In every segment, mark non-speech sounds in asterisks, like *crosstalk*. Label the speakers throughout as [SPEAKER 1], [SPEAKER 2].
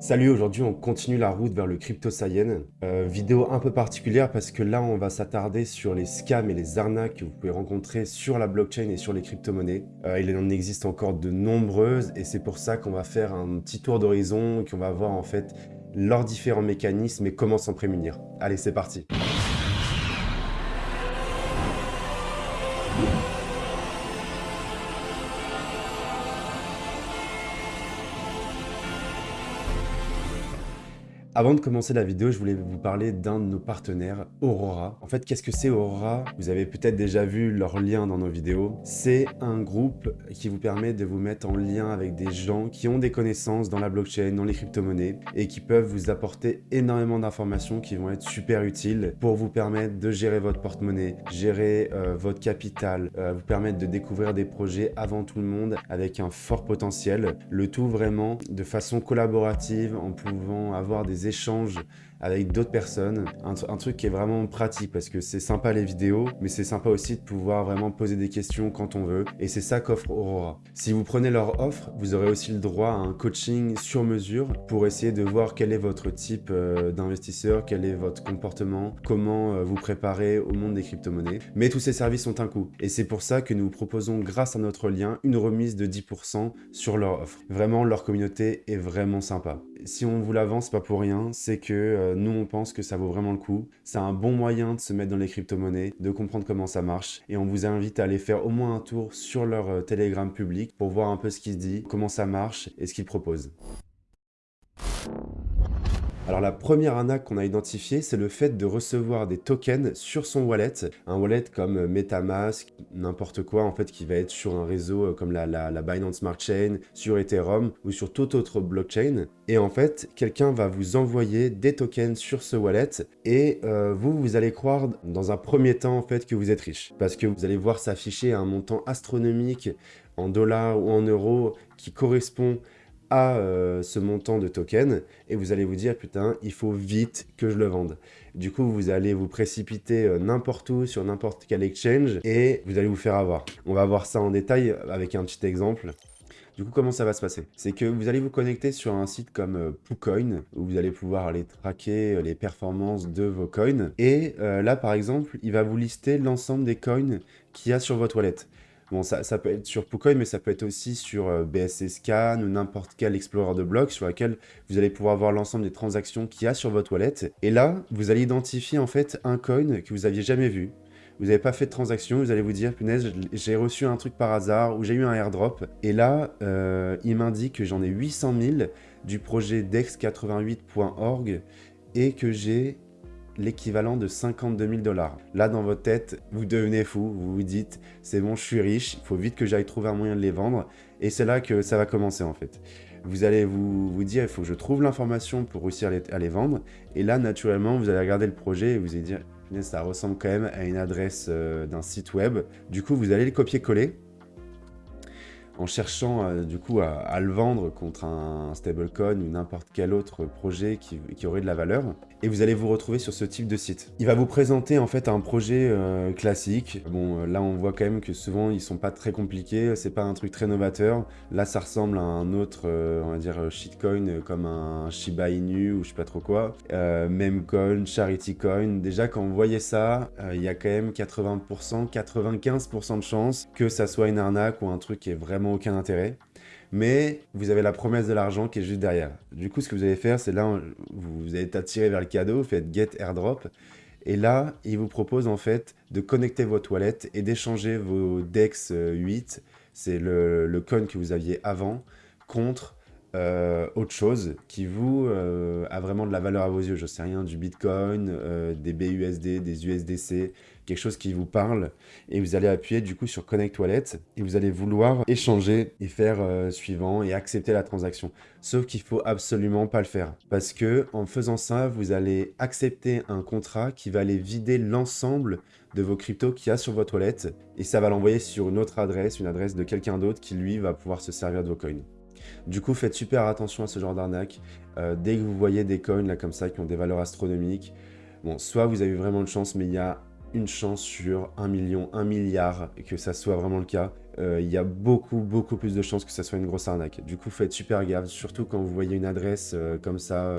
[SPEAKER 1] Salut, aujourd'hui on continue la route vers le crypto saiyan. Euh, vidéo un peu particulière parce que là on va s'attarder sur les scams et les arnaques que vous pouvez rencontrer sur la blockchain et sur les crypto-monnaies. Euh, il en existe encore de nombreuses et c'est pour ça qu'on va faire un petit tour d'horizon et qu'on va voir en fait leurs différents mécanismes et comment s'en prémunir. Allez, c'est parti Avant de commencer la vidéo, je voulais vous parler d'un de nos partenaires, Aurora. En fait, qu'est-ce que c'est Aurora? Vous avez peut-être déjà vu leur lien dans nos vidéos. C'est un groupe qui vous permet de vous mettre en lien avec des gens qui ont des connaissances dans la blockchain, dans les crypto-monnaies et qui peuvent vous apporter énormément d'informations qui vont être super utiles pour vous permettre de gérer votre porte-monnaie, gérer euh, votre capital, euh, vous permettre de découvrir des projets avant tout le monde avec un fort potentiel. Le tout vraiment de façon collaborative en pouvant avoir des échanges avec d'autres personnes. Un, truc qui est vraiment pratique parce que c'est sympa les vidéos, mais c'est sympa aussi de pouvoir vraiment poser des questions quand on veut. Et c'est ça qu'offre Aurora. Si vous prenez leur offre, vous aurez aussi le droit à un coaching sur mesure pour essayer de voir quel est votre type euh, d'investisseur, quel est votre comportement, comment euh, vous préparer au monde des crypto-monnaies. Mais tous ces services ont un coût. Et c'est pour ça que nous proposons, grâce à notre lien, une remise de 10% sur leur offre. Vraiment, leur communauté est vraiment sympa. Si on vous l'avance, pas pour rien, c'est que euh, euh, nous, on pense que ça vaut vraiment le coup. C'est un bon moyen de se mettre dans les crypto-monnaies, de comprendre comment ça marche. Et on vous invite à aller faire au moins un tour sur leur euh, Telegram public pour voir un peu ce qu'ils dit, comment ça marche et ce qu'ils proposent. Alors la première arnaque qu'on a identifiée, c'est le fait de recevoir des tokens sur son wallet. Un wallet comme Metamask, n'importe quoi en fait qui va être sur un réseau euh, comme la, Binance Smart Chain, sur Ethereum ou sur toute autre blockchain. Et en fait, quelqu'un va vous envoyer des tokens sur ce wallet et euh, vous, vous allez croire dans un premier temps en fait que vous êtes riche. Parce que vous allez voir s'afficher un montant astronomique en dollars ou en euros qui correspond à euh, ce montant de token et vous allez vous dire putain il faut vite que je le vende du coup vous allez vous précipiter euh, n'importe où sur n'importe quel exchange et vous allez vous faire avoir on va voir ça en détail avec un petit exemple du coup, comment ça va se passer? C'est que vous allez vous connecter sur un site comme euh, où vous allez pouvoir aller traquer les performances de vos coins. Et là, par exemple, il va vous lister l'ensemble des coins qu'il y a sur votre wallet. Bon, ça, peut être sur PooCoin, mais ça peut être aussi sur euh, BSC Scan ou n'importe quel explorer de blocs sur lequel vous allez pouvoir voir l'ensemble des transactions qu'il y a sur votre wallet. Et là, vous allez identifier en fait un coin que vous aviez jamais vu. Vous n'avez pas fait de transaction, vous allez vous dire, punaise, j'ai reçu un truc par hasard ou j'ai eu un airdrop. Et là, euh, il m'indique que j'en ai 800 000 du projet dex88.org et que j'ai l'équivalent de 52 000 dollars. Là, dans votre tête, vous devenez fou, vous vous dites, c'est bon, je suis riche, il faut vite que j'aille trouver un moyen de les vendre. Et c'est là que ça va commencer en fait. Vous allez vous, vous dire, il faut que je trouve l'information pour réussir à les, vendre. Et là, naturellement, vous allez regarder le projet et vous allez dire, ça ressemble quand même à une adresse euh, d'un site web. Du coup, vous allez le copier-coller en cherchant euh, du coup à, le vendre contre un stablecoin ou n'importe quel autre projet qui, aurait de la valeur. Et vous allez vous retrouver sur ce type de site. Il va vous présenter en fait un projet euh, classique. Bon, euh, là on voit quand même que souvent ils sont pas très compliqués, c'est pas un truc très novateur. Là ça ressemble à un autre, on va dire shitcoin comme un Shiba Inu ou je sais pas trop quoi. Charity Coin. Déjà quand vous voyez ça, il y a quand même 80%, 95% de chances que ça soit une arnaque ou un truc qui est vraiment aucun intérêt. Mais vous avez la promesse de l'argent qui est juste derrière. Du coup, ce que vous allez faire, c'est là, vous allez attirer vers le cadeau, vous faites get airdrop. Et là, il vous propose en fait de connecter votre wallet et d'échanger vos DEX 8, c'est le, le que vous aviez avant, contre euh, autre chose qui vous euh, a vraiment de la valeur à vos yeux, je sais rien, du Bitcoin, euh, des BUSD, des USDC, quelque chose qui vous parle, et vous allez appuyer du coup sur Connect Wallet, et vous allez vouloir échanger et faire suivant et accepter la transaction. Sauf qu'il faut absolument pas le faire, parce que en faisant ça, vous allez accepter un contrat qui va aller vider l'ensemble de vos cryptos qu'il y a sur votre wallet, et ça va l'envoyer sur une autre adresse, une adresse de quelqu'un d'autre qui lui va pouvoir se servir de vos coins. Du coup, faites super attention à ce genre d'arnaque. Euh, dès que vous voyez des coins là comme ça qui ont des valeurs astronomiques, bon, soit vous avez vraiment de chance, mais il y a une chance sur un million, un milliard que ça soit vraiment le cas. euh, il y a beaucoup, beaucoup plus de chances que ça soit une grosse arnaque. Du coup, faites super gaffe, surtout quand vous voyez une adresse euh, comme ça,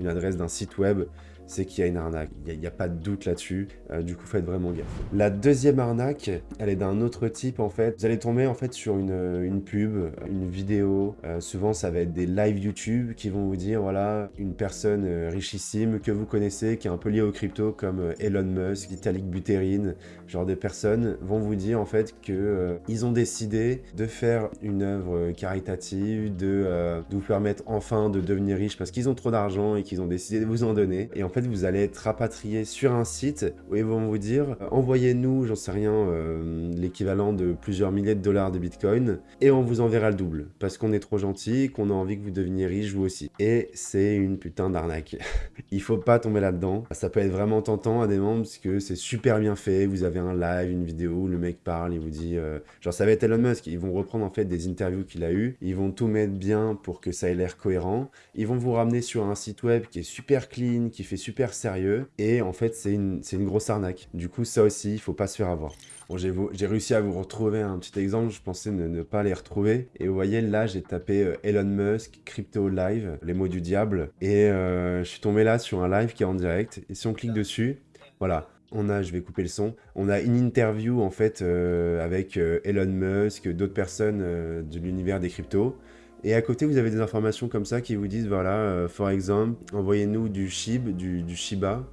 [SPEAKER 1] une adresse d'un site web, c'est qu'il y a une arnaque. Il n'y a, pas de doute là-dessus. Euh, du coup, faites vraiment gaffe. La deuxième arnaque, elle est d'un autre type en fait. Vous allez tomber en fait sur une, une pub, une vidéo. Euh, souvent, ça va être des live YouTube qui vont vous dire voilà, une personne euh, richissime que vous connaissez, qui est un peu liée au crypto comme Elon Musk, Vitalik Buterin, genre de personnes vont vous dire en fait que ils ont décidé de faire une œuvre caritative, de, de vous permettre enfin de devenir riche parce qu'ils ont trop d'argent et qu'ils ont décidé de vous en donner. Et en fait, vous allez être rapatrié sur un site où ils vont vous dire euh, envoyez-nous, j'en sais rien, euh, l'équivalent de plusieurs milliers de dollars de bitcoin et on vous enverra le double parce qu'on est trop gentil, qu'on a envie que vous deveniez riche vous aussi. Et c'est une putain d'arnaque. *laughs* Il faut pas tomber là-dedans. Ça peut être vraiment tentant à des moments parce que c'est super bien fait. Vous avez un live, une vidéo le mec parle, il vous dit euh, genre ça va être Elon Musk. Ils vont reprendre en fait des interviews qu'il a eu. Ils vont tout mettre bien pour que ça ait l'air cohérent. Ils vont vous ramener sur un site web qui est super clean, qui fait super sérieux. Et en fait, c'est une, une grosse arnaque. Du coup, ça aussi, il faut pas se faire avoir. Bon, j'ai réussi à vous retrouver un petit exemple, je pensais ne, pas les retrouver. Et vous voyez, là, j'ai tapé euh, Elon Musk, Crypto Live, les mots du diable. Et euh, je suis tombé là sur un live qui est en direct. Et si on clique dessus, voilà, on a, je vais couper le son, on a une interview en fait euh, avec Elon Musk, d'autres personnes de l'univers des cryptos. Et à côté, vous avez des informations comme ça qui vous disent, voilà, euh, for exemple, envoyez-nous du SHIB, du, Shiba,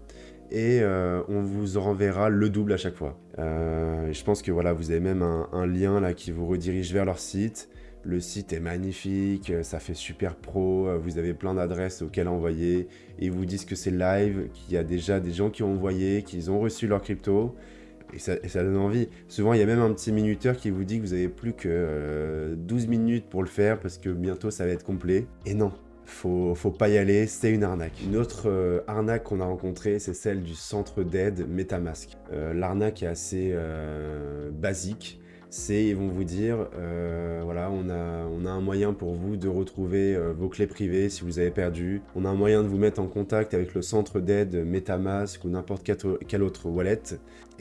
[SPEAKER 1] et euh, on vous renverra le double à chaque fois. Euh, je pense que voilà, vous avez même un, lien là qui vous redirige vers leur site. Le site est magnifique, ça fait super pro, vous avez plein d'adresses auxquelles envoyer. Ils vous disent que c'est live, qu'il y a déjà des gens qui ont envoyé, qu'ils ont reçu leur crypto et ça, donne envie. Souvent, il y a même un petit minuteur qui vous dit que vous avez plus que 12 euh, minutes pour le faire parce que bientôt ça va être complet. Et non, faut, faut pas y aller, c'est une arnaque. Une autre euh, arnaque qu'on a rencontrée, c'est celle du centre d'aide Metamask. Euh, l'arnaque est assez basique c'est ils vont vous dire euh, voilà on a, on a un moyen pour vous de retrouver euh, vos clés privées si vous avez perdu. On a un moyen de vous mettre en contact avec le centre d'aide Metamask ou n'importe quel autre wallet.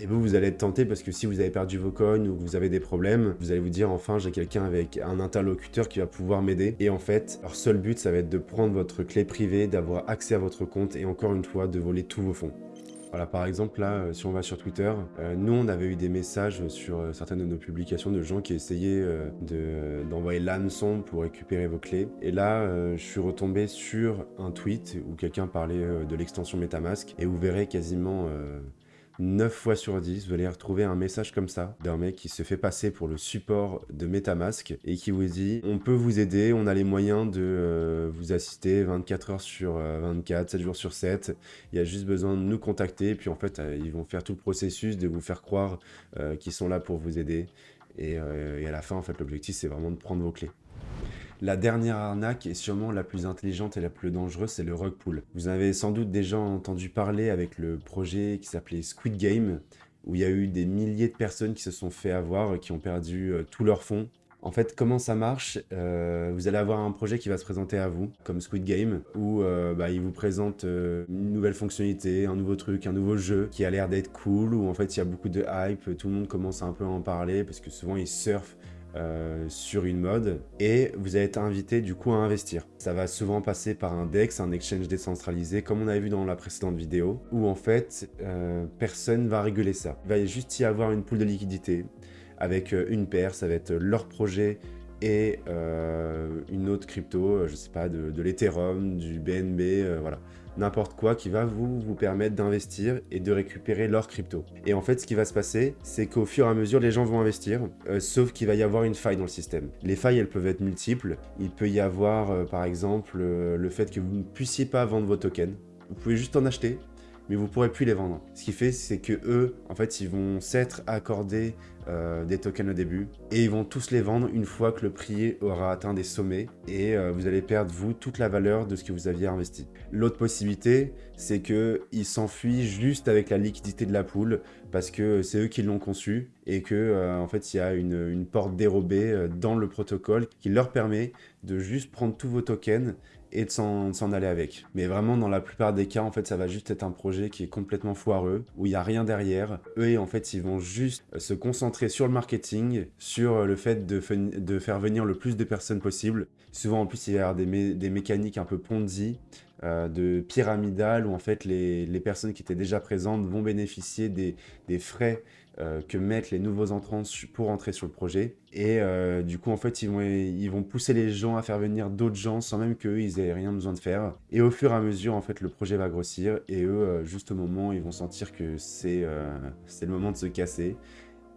[SPEAKER 1] Et vous vous allez être tenté parce que si vous avez perdu vos coins ou que vous avez des problèmes vous allez vous dire enfin j'ai quelqu'un avec un interlocuteur qui va pouvoir m'aider. Et en fait leur seul but ça va être de prendre votre clé privée d'avoir accès à votre compte et encore une fois de voler tous vos fonds voilà, par exemple, là, euh, si on va sur Twitter, euh, nous, on avait eu des messages sur euh, certaines de nos publications de gens qui essayaient d'envoyer l'hameçon pour récupérer vos clés. Et là, je suis retombé sur un tweet où quelqu'un parlait de l'extension MetaMask et vous verrez quasiment 9 fois sur 10, vous allez retrouver un message comme ça d'un mec qui se fait passer pour le support de Metamask et qui vous dit on peut vous aider, on a les moyens de euh, vous assister 24 heures sur 24, euh, 7 jours sur 7. Il y a juste besoin de nous contacter puis en fait euh, ils vont faire tout le processus de vous faire croire qu'ils sont là pour vous aider. Et, et à la fin en fait l'objectif c'est vraiment de prendre vos clés. La dernière arnaque est sûrement la plus intelligente et la plus dangereuse, c'est le rug pull. Vous avez sans doute déjà entendu parler avec le projet qui s'appelait Squid Game, où il y a eu des milliers de personnes qui se sont fait avoir, qui ont perdu euh, tous leurs fonds. En fait, comment ça marche euh, Vous allez avoir un projet qui va se présenter à vous, comme Squid Game, où euh, bah, il vous présente une nouvelle fonctionnalité, un nouveau truc, un nouveau jeu qui a l'air d'être cool, où en fait il y a beaucoup de hype, tout le monde commence un peu à en parler, parce que souvent ils surfent euh, sur une mode et vous allez être invité du coup à investir. Ça va souvent passer par un DEX, un exchange décentralisé, comme on avait vu dans la précédente vidéo, où en fait, euh, personne va réguler ça. Il va juste y avoir une poule de liquidité avec euh, une paire, ça va être leur projet et une autre crypto, je sais pas, de, de l'Ethereum, du BNB, voilà n'importe quoi qui va vous, vous permettre d'investir et de récupérer leur crypto. Et en fait, ce qui va se passer, c'est qu'au fur et à mesure, les gens vont investir, euh, sauf qu'il va y avoir une faille dans le système. Les failles, elles peuvent être multiples. Il peut y avoir, euh, par exemple, euh, le fait que vous ne puissiez pas vendre vos tokens. Vous pouvez juste en acheter, mais vous pourrez plus les vendre. Ce qui fait, c'est que eux, en fait, ils vont s'être accordés euh, des tokens au début et ils vont tous les vendre une fois que le prix aura atteint des sommets et euh, vous allez perdre, vous, toute la valeur de ce que vous aviez investi. L'autre possibilité, c'est qu'ils s'enfuient juste avec la liquidité de la poule parce que c'est eux qui l'ont conçu et que euh, en fait il y a une porte dérobée dans le protocole qui leur permet de juste prendre tous vos tokens et de s'en aller avec. Mais vraiment, dans la plupart des cas, en fait, ça va juste être un projet qui est complètement foireux, où il n'y a rien derrière. Eux, en fait, ils vont juste se concentrer sur le marketing, sur le fait de, faire venir le plus de personnes possible. Souvent, en plus, il y a des, des mécaniques un peu Ponzi, euh, de pyramidal où en fait les, personnes qui étaient déjà présentes vont bénéficier des, frais euh, que mettent les nouveaux entrants pour entrer sur le projet. Et euh, du coup, en fait, ils vont, ils vont pousser les gens à faire venir d'autres gens sans même qu'eux, ils aient rien besoin de faire. Et au fur et à mesure, en fait, le projet va grossir. Et eux, juste au moment, ils vont sentir que c'est le moment de se casser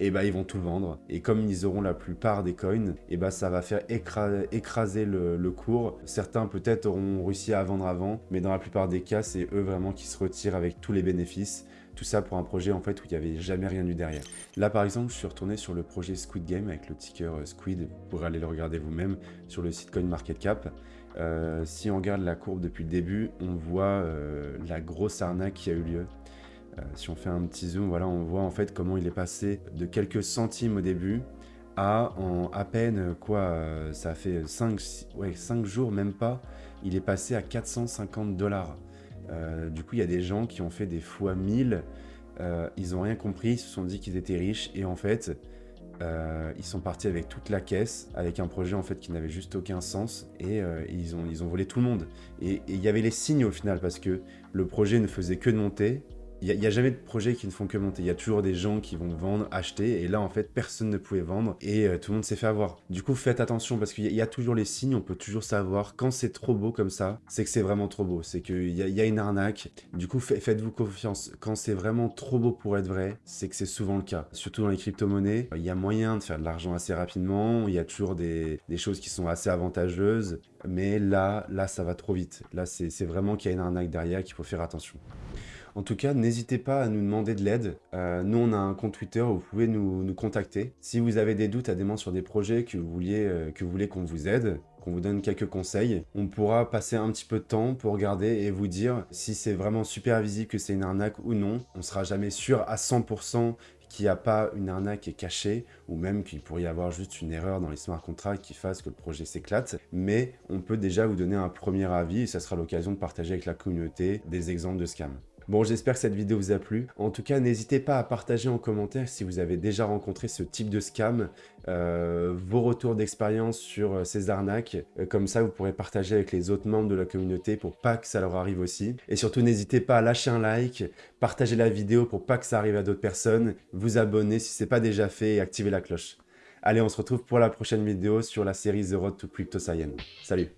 [SPEAKER 1] et bah ils vont tout vendre. Et comme ils auront la plupart des coins, et bah ça va faire écraser, le, cours. Certains peut-être auront réussi à vendre avant, mais dans la plupart des cas, c'est eux vraiment qui se retirent avec tous les bénéfices. Tout ça pour un projet en fait où il n'y avait jamais rien eu derrière. Là par exemple, je suis retourné sur le projet Squid Game avec le ticker euh, Squid, pour aller le regarder vous-même sur le site CoinMarketCap. Euh, si on regarde la courbe depuis le début, on voit euh, la grosse arnaque qui a eu lieu. Euh, si on fait un petit zoom, voilà, on voit en fait comment il est passé de quelques centimes au début à en à peine, quoi, ça fait 5, ouais, 5 jours, même pas, il est passé à 450 dollars. Euh, du coup, il y a des gens qui ont fait des fois 1000, ils ont rien compris, ils se sont dit qu'ils étaient riches, et en fait, ils sont partis avec toute la caisse, avec un projet en fait qui n'avait juste aucun sens, et ils, ont, ils ont volé tout le monde. Et il y avait les signes au final, parce que le projet ne faisait que monter, il n'y a, jamais de projet qui ne font que monter. Il y a toujours des gens qui vont vendre, acheter. Et là, en fait, personne ne pouvait vendre. Et euh, tout le monde s'est fait avoir. Du coup, faites attention parce qu'il y, a toujours les signes. On peut toujours savoir quand c'est trop beau comme ça. C'est que c'est vraiment trop beau. C'est qu'il y, y, a une arnaque. Du coup, faites-vous confiance. Quand c'est vraiment trop beau pour être vrai, c'est que c'est souvent le cas. Surtout dans les crypto-monnaies. Il y a moyen de faire de l'argent assez rapidement. Il y a toujours des, des choses qui sont assez avantageuses. Mais là, là, ça va trop vite. Là, c'est vraiment qu'il y a une arnaque derrière qu'il faut faire attention. En tout cas, n'hésitez pas à nous demander de l'aide. Euh, nous, on a un compte Twitter où vous pouvez nous, contacter. Si vous avez des doutes à des sur des projets que vous, vouliez, euh, que vous voulez qu'on vous aide, qu'on vous donne quelques conseils, on pourra passer un petit peu de temps pour regarder et vous dire si c'est vraiment super visible que c'est une arnaque ou non. On sera jamais sûr à 100% qu'il n'y a pas une arnaque cachée, ou même qu'il pourrait y avoir juste une erreur dans les smart contracts qui fasse que le projet s'éclate, mais on peut déjà vous donner un premier avis et ça sera l'occasion de partager avec la communauté des exemples de scams. Bon, j'espère que cette vidéo vous a plu. En tout cas, n'hésitez pas à partager en commentaire si vous avez déjà rencontré ce type de scam, euh, vos retours d'expérience sur euh, ces arnaques. Euh, comme ça, vous pourrez partager avec les autres membres de la communauté pour pas que ça leur arrive aussi. Et surtout, n'hésitez pas à lâcher un like, partager la vidéo pour pas que ça arrive à d'autres personnes, vous abonner si ce n'est pas déjà fait et activer la cloche. Allez, on se retrouve pour la prochaine vidéo sur la série The Road to Crypto Science. Salut